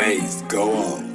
Maze, go on.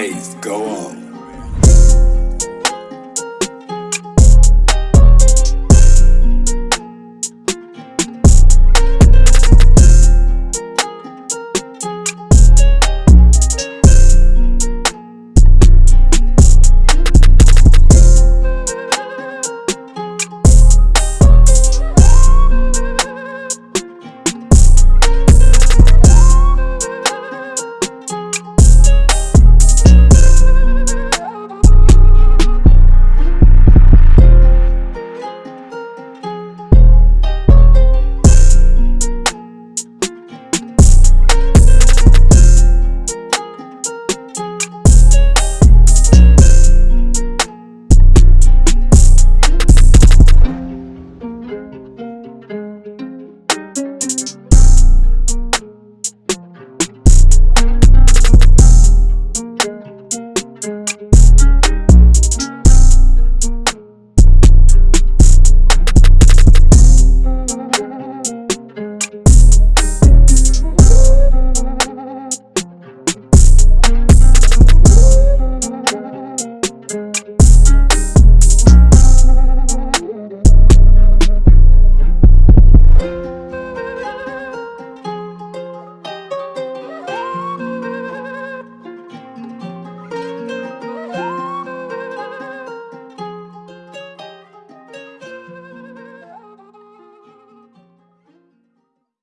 Maze, go on.